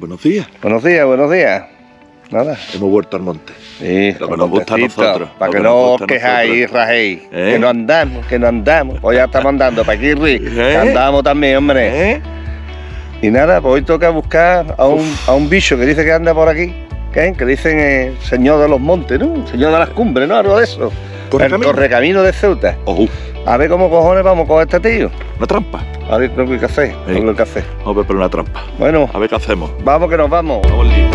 Buenos días. Buenos días, buenos días. Nada. Hemos vuelto al monte. Sí, Lo que nos gusta a nosotros. Para que no os quejáis, rajéis. ¿Eh? Que no andamos, que no andamos. Hoy ya estamos andando para aquí, Rick. ¿Eh? Andamos también, hombre. ¿Eh? Y nada, pues hoy toca buscar a un, a un bicho que dice que anda por aquí. ¿qué? Que dicen eh, señor de los montes, ¿no? Señor de las cumbres, ¿no? Algo de eso. el ¿Correcamino? correcamino de Ceuta. Ojo, A ver cómo cojones vamos con este tío. Una trampa. A ver, creo que hay que hacer. Sí. Hay que hacer. Vamos a ver por una trampa. Bueno, A ver qué hacemos. vamos que nos vamos. Vamos lío.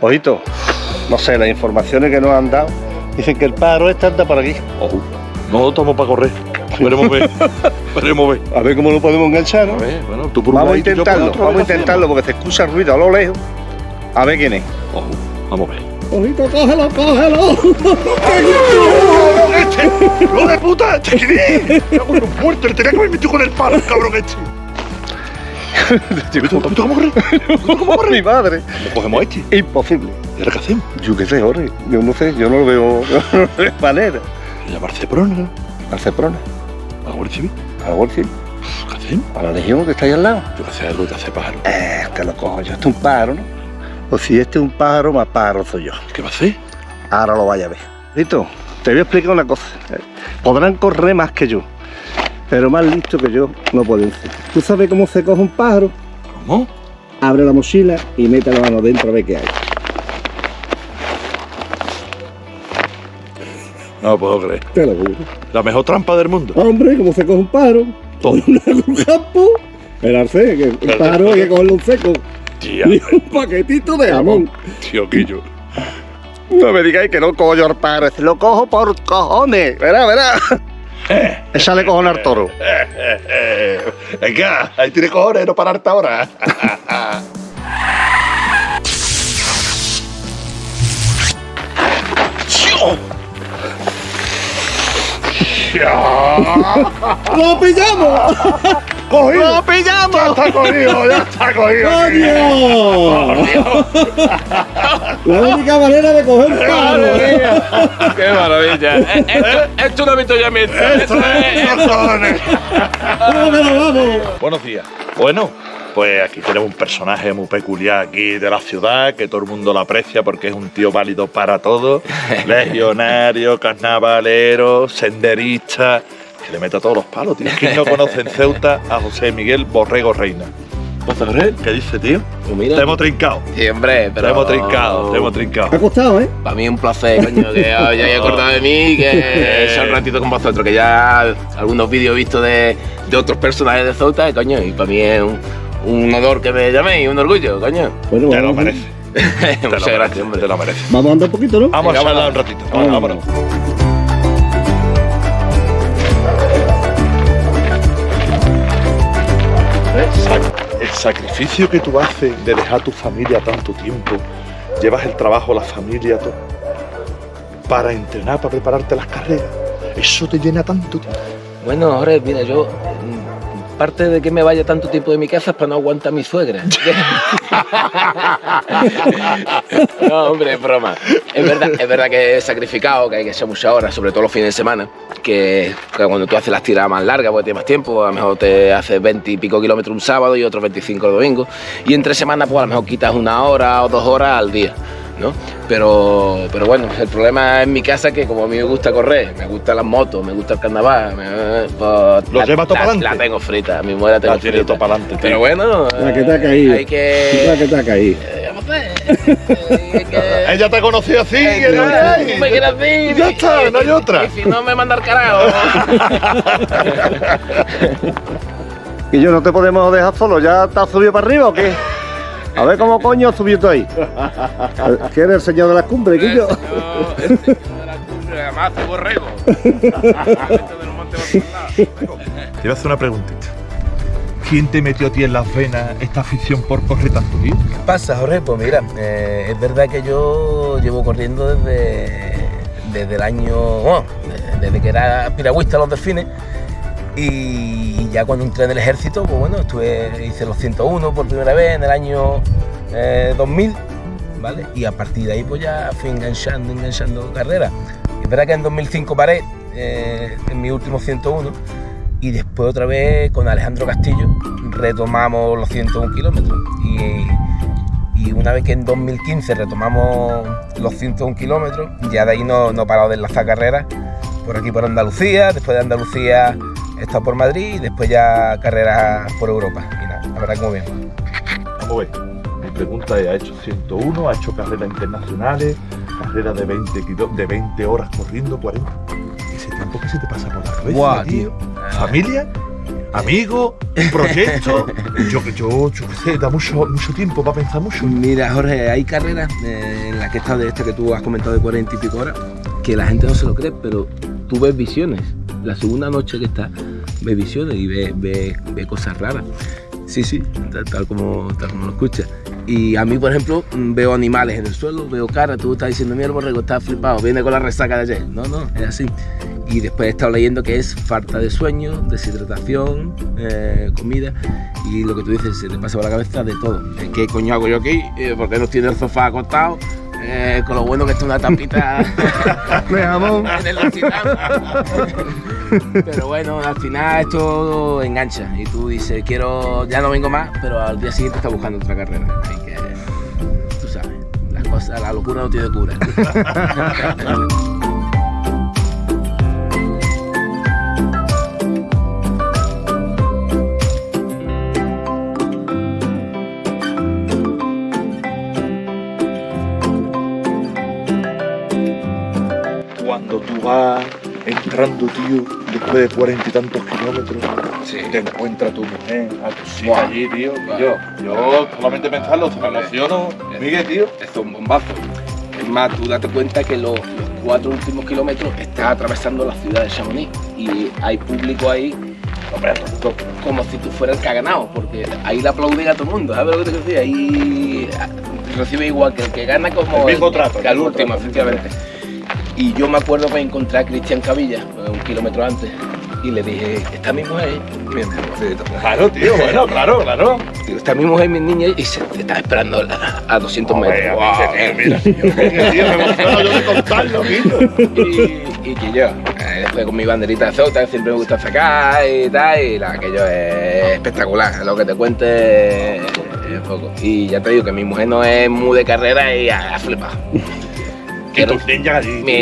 Ojito, no sé, las informaciones que nos han dado dicen que el pájaro este anda por aquí. Ojo. No estamos para correr. Veremos ver. Veremos ver. A ver cómo lo podemos enganchar, ¿no? A ver, bueno, tú por un Vamos a por intentarlo, otro, vamos a intentarlo porque se escucha el ruido a lo lejos. A ver quién es. Ojo, vamos a ver. Ojito, cógelo, cógelo. ¡Este! ¡Hijo de puta! ¡Este quién es! ¡Me cago en los muertos! ¡Le tenía que haber metido con el palo, cabrón este! ¿Tú cómo correr? ¿Cómo por mi madre? ¿Cómo cogemos a este? Imposible. ¿Y ahora qué hacemos? Yo qué sé, Jorge. Yo no sé, yo no lo veo no lo veo de manera. Llamarse Prona, Al Ceprona, a la Guardia Civil. al Golfil, ¿Qué hacemos? a la Legión que está ahí al lado. Yo que sé algo que hace pájaro. Eh, que lo cojo yo. Este es un pájaro, ¿no? O si este es un pájaro, más pájaro soy yo. ¿Qué va a hacer? Ahora lo vaya a ver. Listo, te voy a explicar una cosa. Podrán correr más que yo, pero más listo que yo no pueden ser. ¿Tú sabes cómo se coge un pájaro? ¿Cómo? Abre la mochila y mete la mano dentro a ver qué hay. No lo puedo creer. Te lo juro. La mejor trampa del mundo. Hombre, ¿cómo se coge un pájaro? Todo. un campo. Esperarse, que el pájaro hay que cogerlo un seco. Tía. Y un paquetito de jamón. Tío, Quillo. No me digáis que no cojo yo al pájaro, este lo cojo por cojones. Verá, verá. Échale cojones al toro. Venga, ahí tiene cojones, no pararte ahora. ¡Lo pillamos! ¡Cogido! ¡Lo pillamos! ¡Ya está cogido! ¡Ya está cogido! ¡Coño! La única manera de coger pájaro. ¡Qué maravilla! Eh, Esto, esto no he visto ya mi ¡Esto es. Buenos días. Bueno, pues aquí tenemos un personaje muy peculiar aquí de la ciudad, que todo el mundo lo aprecia porque es un tío válido para todo. Legionario, carnavalero, senderista, que le mete a todos los palos, tío. ¿Quién no conoce en Ceuta a José Miguel Borrego Reina? ¿Qué dice, tío? Pues mira. Te hemos trincado. Sí, hombre, Te pero... hemos trincado, te hemos trincado. Ha costado, ¿eh? Para mí es un placer, coño, que os hayáis acordado de mí, que sea un ratito con vosotros, que ya algunos vídeos he visto de, de otros personajes de Zouta, coño, y para mí es un, un honor que me llaméis, un orgullo, coño. Bueno, Te lo lo Muchas gracias, hombre. Te lo mereces. vamos a andar un poquito, ¿no? Vamos a charlar un ratito. Vámonos, vámonos. Sac- El sacrificio que tú haces de dejar tu familia tanto tiempo, llevas el trabajo, la familia, todo, para entrenar, para prepararte las carreras, eso te llena tanto tiempo. Bueno, Jorge, mira, yo. Mm, Parte de que me vaya tanto tiempo de mi casa es para no aguantar a mi suegra. no, hombre, broma. Es verdad, es verdad que he sacrificado, que hay que hacer muchas horas, sobre todo los fines de semana. Que, cuando tú haces las tiradas más largas, porque tienes más tiempo, a lo mejor te haces 20 y pico kilómetros un sábado y otros 25 el domingo. Y entre semanas, pues a lo mejor quitas una hora o dos horas al día. ¿No? Pero, pero bueno, el problema en mi casa es que como a mí me gusta correr, me gustan las motos, me gusta el carnaval, me- pues, ¿Lo la, lleva todo la-? La tengo frita, mi mujer la tengo La frita. todo para adelante. Pero bueno, La que te ha eh, caído. hay que... La que te ha caído. eh, que- Ella te conoció así, eh, que no me quieres decir, Ya está, y- no hay otra. Y si no me manda al carajo. Y yo no te podemos dejar solo, ¿ya te has subido para arriba o qué? A ver cómo coño has subido tú ahí. ¿Quién es el señor de las cumbres, Quillo? El señor de la cumbre, además hace borrego. Te voy a hacer una preguntita. ¿Quién te metió a ti en las venas esta afición por correr tanto, tío? ¿Qué pasa, Jorge? Pues mira, eh, es verdad que yo llevo corriendo desde, desde el año. Bueno, desde que era piragüista a los delfines. Y ya cuando entré en el ejército, pues bueno, estuve, hice los 101 por primera vez en el año 2000, eh, ¿vale? Y a partir de ahí pues ya fui enganchando, enganchando carreras. Es verdad que en 2005 paré eh, en mi último 101 y después otra vez con Alejandro Castillo retomamos los 101 kilómetros. Y, una vez que en 2015 retomamos los 101 kilómetros, ya de ahí no, no he parado de enlazar carreras por aquí por Andalucía, después de Andalucía he estado por Madrid y después ya carreras por Europa. Y nada, la verdad que muy bien. Vamos a ver, mi pregunta es, ¿ha hecho 101, ha hecho carreras internacionales, carreras de 20, de 20 horas corriendo, 40? Ese tiempo que se te pasa por la cabeza, tío. ¿Familia? amigo, un proyecto. yo, yo, yo qué sé, da mucho, mucho tiempo para pensar mucho. Mira, Jorge, hay carreras eh, en las que estás de esta que tú has comentado de 40 y pico horas, que la gente no se lo cree, pero tú ves visiones. La segunda noche que estás, ves visiones y ves, ves, cosas raras. Sí, sí, tal, como, tal como lo escuchas. Y a mí, por ejemplo, veo animales en el suelo, veo caras, tú estás diciendo, mi borrego está flipado, viene con la resaca de ayer. No, no, es así. Y después he estado leyendo que es falta de sueño, deshidratación, eh, comida y lo que tú dices, se te pasa por la cabeza de todo. ¿Qué coño hago yo aquí? Eh, ¿Por qué no tiene el sofá acostado? Eh, con lo bueno que está una tapita en el Pero bueno, al final esto engancha y tú dices, quiero, ya no vengo más, pero al día siguiente estás buscando otra carrera. Así que, tú sabes, las cosas, la locura no tiene cura. entrando, tío, después de cuarenta y tantos kilómetros, te encuentra tu mujer, a allí, tío. Yo, yo solamente pensarlo, me emociono. Miguel, tío. Esto es un bombazo. Es más, tú date cuenta que los, cuatro últimos kilómetros estás atravesando la ciudad de Chamonix y hay público ahí Hombre, como si tú fueras el que ha ganado, porque ahí le aplauden a todo el mundo, ¿sabes lo que te decía? Ahí recibe igual que el que gana como el mismo trato, que al último, efectivamente. Y yo me acuerdo que encontré a Cristian Cavilla, un kilómetro antes, y le dije, ¿está mi mujer? Claro, tío, bueno, claro, claro. Digo, está mi mujer, mi niña, y se te está esperando a, 200 metros. Wow, mira, tío, tío, me yo de contarlo, Y, y que yo, eh, después con mi banderita de que siempre me gusta sacar y tal, y la, aquello es espectacular, lo que te cuente es poco. Y ya te digo que mi mujer no es muy de carrera y ha flipado.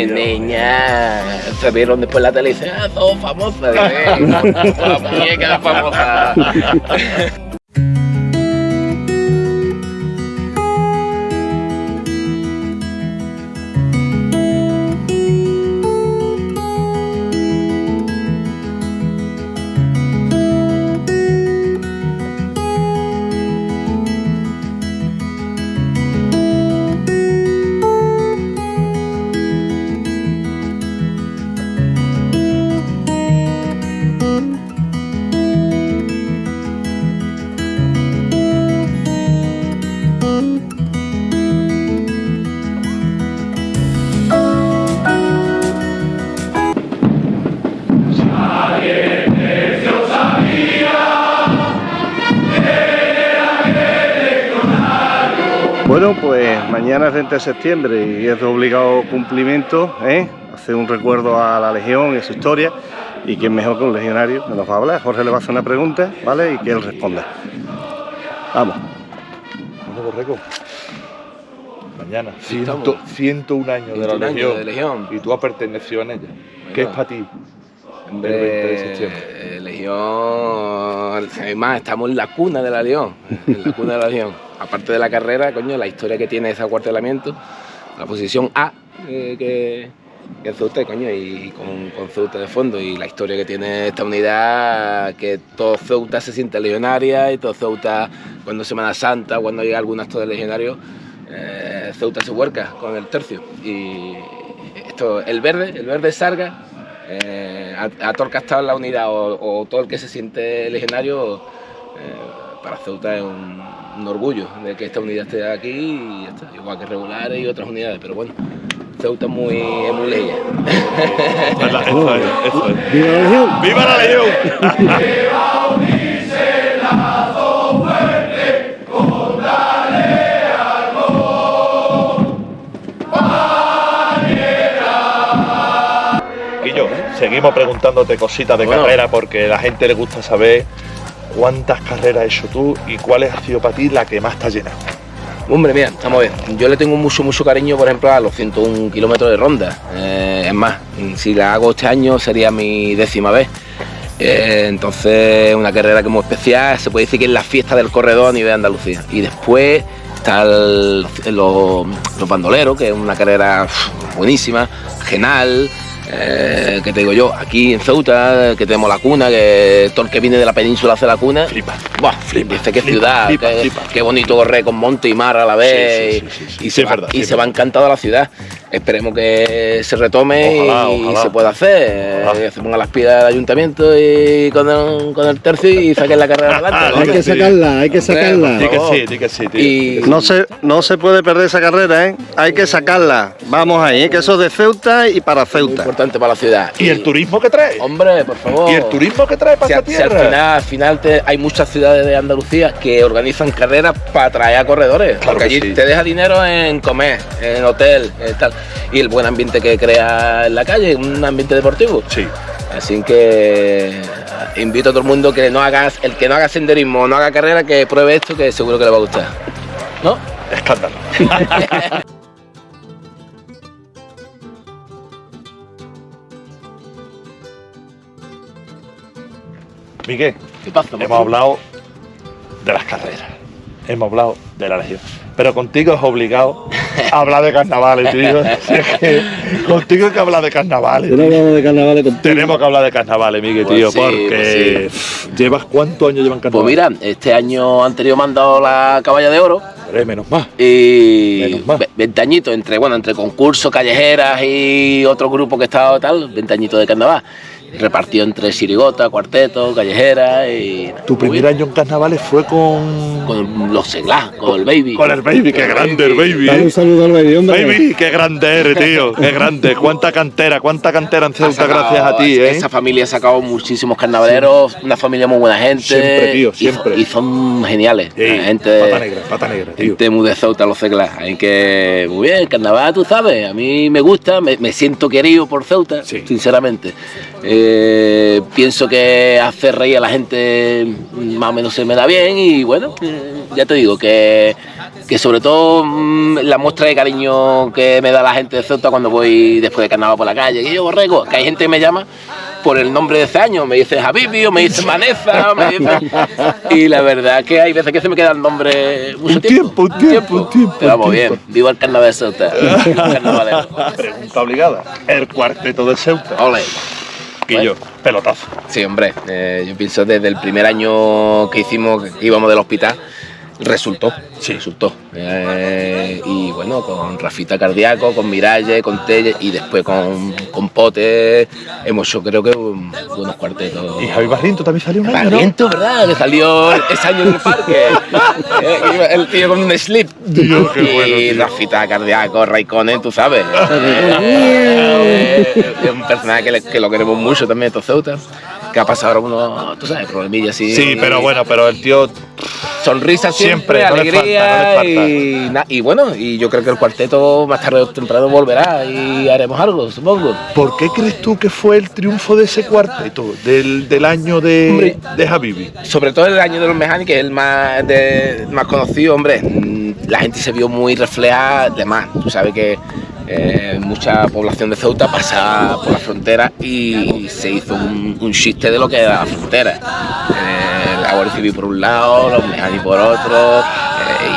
Niña se vieron después la tele y dicen, ah, sos famosa. la muñeca famosa. 20 de septiembre y es de obligado cumplimiento ¿eh? hacer un recuerdo a la Legión y a su historia y quién mejor que un legionario me nos va a hablar. Jorge le va a hacer una pregunta, ¿vale? Y que él responda. Vamos. Borrego. Mañana, 101 años de la Legión, Y tú has pertenecido en ella. ¿Qué es para ti? el 20 de septiembre. Legión, además estamos en la cuna de la Legión, en la cuna de la Legión aparte de la carrera, coño, la historia que tiene ese acuartelamiento, la posición A eh, que, que Ceuta, coño, y con, con, Ceuta de fondo, y la historia que tiene esta unidad, que todo Ceuta se siente legionaria, y todo Ceuta, cuando Semana Santa, cuando llega algún acto de legionario, eh, Ceuta se huerca con el tercio. Y esto, el verde, el verde Sarga, eh, a, en la unidad o, todo el que se siente legionario, eh, para Ceuta es un, un orgullo de que esta unidad esté aquí y ya está, igual que regulares y otras unidades, pero bueno, Ceuta es muy, es muy. Verdad, Eso es, eso es. ¡Viva la Legión! ¡Viva la Legión! Seguimos preguntándote cositas de Bueno. carrera porque a la gente le gusta saber cuántas carreras has hecho tú y cuál ha sido para ti la que más te ha llenado. Hombre, mira, vamos a ver. Yo le tengo mucho, mucho cariño, por ejemplo, a los 101 kilómetros de ronda. Eh, es más, si la hago este año sería mi décima vez. Eh, entonces, una carrera muy especial, se puede decir que es la fiesta del corredor a nivel de Andalucía. Y después está el- los, los bandoleros, que es una carrera buenísima, genal. Eh, que te digo yo, aquí en Ceuta, que tenemos la cuna, que todo el que viene de la península hace la cuna. Flipa. Buah, Flipa, dice flipa, ciudad, flipa, que- flipa. qué bonito correr con monte y mar a la vez. Sí, sí, sí. Y, Sí, se, va, verdad, y se va encantado a la ciudad. Esperemos que se retome Ojalá, y ojalá. se pueda hacer. Ojalá. Que se pongan las pilas del ayuntamiento y con el, con el tercio y saquen la carrera adelante. Hay ¿no? Hay que sacarla, hay que sacarla. Di que favor. sí, di que sí, tío. Y No se, no se puede perder esa carrera, ¿eh? Hay que sacarla. Vamos ahí, ¿eh? que eso es de Ceuta y para muy Ceuta. importante para la ciudad. ¿Y el turismo que trae? Hombre, por favor. ¿Y el turismo que trae para Si, esta si al tierra? final, al final te- hay muchas ciudades de Andalucía que organizan carreras para atraer a corredores. Claro porque que allí sí. te deja dinero en comer, en hotel, en tal. Y el buen ambiente que crea en la calle, un ambiente deportivo. Sí. Así que eh, invito a todo el mundo que no hagas, el que no haga senderismo, no haga carrera, que pruebe esto que seguro que le va a gustar. ¿No? Escándalo. Miguel, ¿Qué pasa? hemos hablado de las carreras, hemos hablado de la legión, pero contigo es obligado a hablar de carnavales, tío. Es que contigo hay que hablar de carnavales. Yo no tío. hablamos de carnavales contigo. Tenemos que hablar de carnavales, Miguel, Pues tío, sí, porque llevas cuántos años llevan Pues carnavales. mira, este año anterior me han dado la caballa de oro. Hombre, menos más. Y Menos mal. ve- 20 añitos entre, bueno, entre concursos, callejeras y otro grupo que estaba tal, 20 añitos de carnaval. Repartido entre sirigota, cuarteto, callejera y. Tu primer año en carnavales fue con. Con los seglas, con el baby. Con el baby, qué grande el baby, Dale ¿eh? un saludo al baby, hombre. Baby, qué grande eres, tío. Qué grande. Cuánta cantera, cuánta cantera en Ceuta sacado- gracias a ti, ¿eh? Esa familia ha sacado muchísimos carnavaleros, una familia muy buena gente. Siempre, tío, y- siempre. Y, son geniales. Sí, la gente, Pata negra, pata negra, tío. Gente muy de Ceuta, los seglas. Hay que. Muy bien, carnaval, tú sabes. A mí me gusta, me, me siento querido por Ceuta, Sí. sinceramente. Eh, pienso que hacer reír a la gente más o menos se me da bien y bueno, eh, ya te digo que, que sobre todo mm, la muestra de cariño que me da la gente de Ceuta cuando voy después de carnaval por la calle, que yo borrego, que hay gente que me llama por el nombre de ese año, me dice Javibi o me dice Maneza, me dice... y la verdad que hay veces que se me queda el nombre mucho Un tiempo. tiempo, un tiempo, tiempo, Pero vamos bien, tiempo. viva el carnaval de Ceuta. Pregunta obligada. El cuarteto de Ceuta. Ole. Pelotazo. Sí, hombre, eh, yo pienso desde el primer año que hicimos, que íbamos del hospital, resultó, sí, resultó. Eh, y bueno, con Rafita Cardíaco, con Miralle, con Telle y después con, con Pote, hemos hecho creo que un- buenos cuartetos. Y Javi Barriento también salió un año, ¿no? Barriento, ¿verdad? Que salió ese año en el parque. Eh, el tío con un slip. Qué y tío. Rafita Cardíaco, Raikkonen, tú sabes. Eh, es un personaje que, le- que lo queremos mucho también, estos Ceuta. Que ha pasado ahora unos, tú sabes, problemillas así. Sí, pero bueno, pero el tío Sonrisa siempre, Siempre, no le alegría falta, no le falta. Y, na- y bueno, y yo creo que el cuarteto más tarde o temprano volverá y haremos algo, supongo. ¿Por qué crees tú que fue el triunfo de ese cuarteto del, del año de, Hombre. de Javibi? Sobre todo el año de los mecánicos, que es el más, de- más conocido, hombre. La gente se vio muy reflejada, además, tú sabes que eh, mucha población de Ceuta pasa por la frontera y se hizo un, un chiste de lo que era la frontera. Eh, la Guardia Civil por un lado, los mecánicos por otro,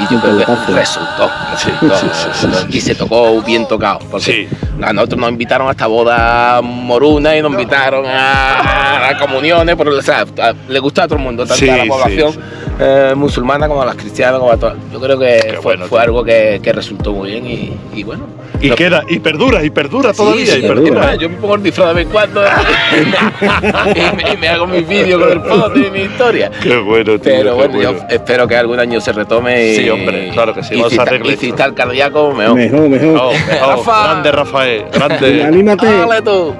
y yo creo que pelotazo. resultó, resultó. sí, sí, sí, sí. y se tocó bien tocado. Porque Sí. a nosotros nos invitaron a esta boda moruna y nos invitaron a, a comuniones, pero o sea, a- le gustó a todo el mundo, tanto Sí, a la población sí. eh, musulmana como a las cristianas, como a todas. Yo creo que Qué fue, bueno, algo que, que resultó muy bien y, y bueno. Y Lo- queda, y perdura, y perdura todavía, Sí, y perdura. Yo me pongo el disfraz de vez en cuando y, me, y me hago mis vídeos con el foto y mi historia. Qué bueno, tío. Pero qué bueno, yo espero que algún año se retome y. Sí, hombre, claro que sí, Y vamos si, a está- arreglar y si esto. está el cardíaco, mejor. Mejor, mejor. Rafa. grande Rafael, Y grande. anímate. Dale tú.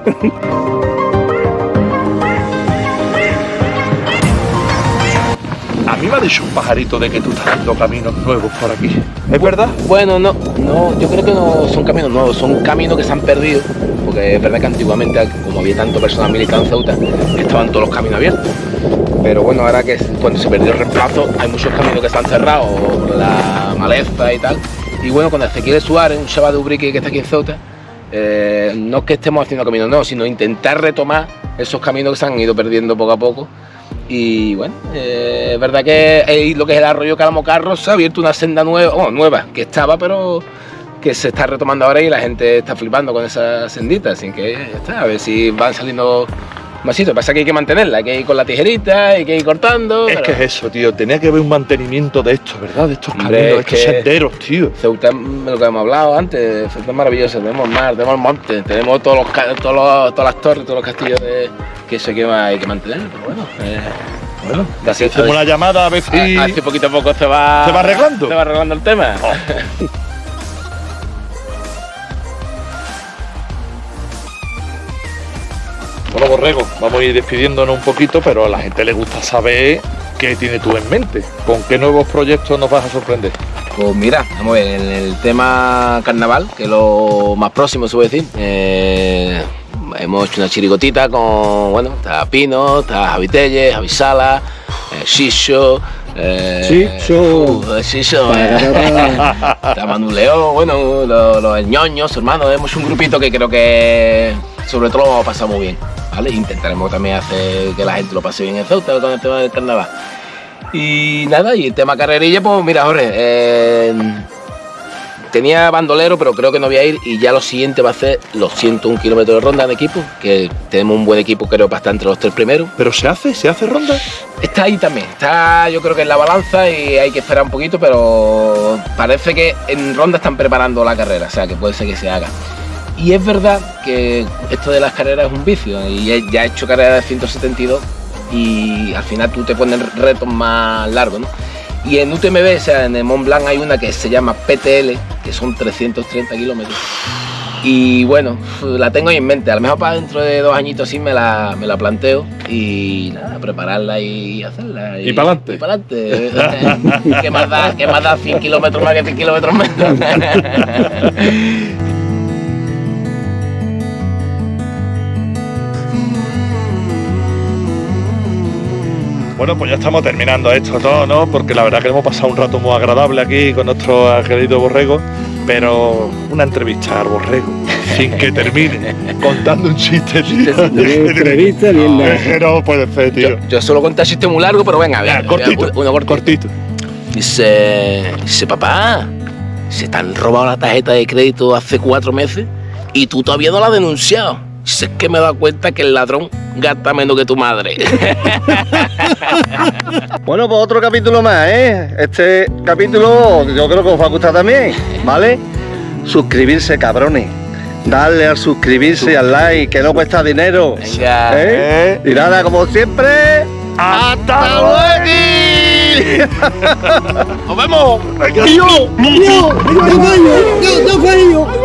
A mí me ha dicho un pajarito de que tú estás haciendo caminos nuevos por aquí. ¿Es verdad? Bueno, no, no, yo creo que no son caminos nuevos, son caminos que se han perdido, porque es verdad que antiguamente, como había tanto personal militar en Ceuta, estaban todos los caminos abiertos. Pero bueno, ahora que cuando se perdió el reemplazo, hay muchos caminos que están cerrados por la maleza y tal. Y bueno, con Ezequiel Suárez, un chaval de Ubrique que está aquí en Ceuta, eh, no es que estemos haciendo caminos nuevos, sino intentar retomar esos caminos que se han ido perdiendo poco a poco. Y bueno, eh, es verdad que ahí lo que es el arroyo Calamocarro se ha abierto una senda nueva, bueno, nueva, que estaba, pero que se está retomando ahora y la gente está flipando con esa sendita, así que está, a ver si van saliendo sitios. Pasa que hay que mantenerla, hay que ir con la tijerita, hay que ir cortando. Es que es eso, tío. Tenía que haber un mantenimiento de esto, ¿verdad? De estos caminos, de es estos senderos, tío. Ceuta es lo que hemos hablado antes, Ceuta es maravilloso, tenemos mar, tenemos monte, tenemos todos los, todos los- todas las torres, todos los castillos de, que eso hay que, hay que mantener, pero bueno, eh, Bueno, hacemos una llamada a ver si. así poquito a poco se va, ¿Se va arreglando? se va arreglando el tema. Bueno, Borrego, vamos a ir despidiéndonos un poquito, pero a la gente le gusta saber qué tienes tú en mente. ¿Con qué nuevos proyectos nos vas a sorprender? Pues mira, vamos a ver, en el tema carnaval, que es lo más próximo se puede decir, eh, hemos hecho una chirigotita con, bueno, está Pino, está Javi Telles, Javi Sala, eh, Shisho, eh, Shisho. uh, Shisho, eh, está Manu León, bueno, los, los ñoños, hermanos, hemos un grupito que creo que sobre todo lo vamos a pasar muy bien, ¿vale? Intentaremos también hacer que la gente lo pase bien en Ceuta con el tema del carnaval. Y nada, y el tema carrerilla, pues mira, Jorge, eh, tenía bandolero, pero creo que no voy a ir. Y ya lo siguiente va a ser los 101 kilómetros de ronda en equipo, que tenemos un buen equipo, creo, para estar entre los tres primeros. ¿Pero se hace? ¿Se hace ronda? Está ahí también, está yo creo que en la balanza y hay que esperar un poquito, pero parece que en ronda están preparando la carrera, o sea que puede ser que se haga. Y es verdad que esto de las carreras es un vicio, y ya he hecho carreras de 172 y al final tú te pones retos más largos, ¿no? Y en UTMB, o sea, en el Mont Blanc hay una que se llama PTL, que son 330 kilómetros. Y bueno, la tengo ahí en mente. A lo mejor para dentro de dos añitos sí me la, me la planteo. Y nada, prepararla y hacerla. Y pa'lante. Y pa'lante. ¿Qué más da? ¿Qué más da 100 kilómetros más que 100 kilómetros menos? Bueno, pues ya estamos terminando esto todo, ¿no? Porque la verdad que hemos pasado un rato muy agradable aquí con nuestro querido Borrego, pero una entrevista al Borrego, sin que termine contando un chiste, tío. Entrevista bien No, no puede ser, tío. yo, yo solo conté chiste muy largo, pero venga, Ya, venga, cortito, uno cortito. cortito. Dice, dice, papá, se te han robado la tarjeta de crédito hace cuatro meses y tú todavía no la has denunciado. Dice, es que me he dado cuenta que el ladrón gasta menos que tu madre. Bueno, pues otro capítulo más, ¿eh? Este capítulo yo creo que os va a gustar también, ¿vale? Suscribirse, cabrones. Darle al suscribirse y al like, que no cuesta dinero. Venga. ¿Eh? Y nada, como siempre. ¡Hasta luego! ¡Nos vemos! ¡Yo! ¡Yo! ¡Yo! ¡Yo! ¡Yo! ¡Yo!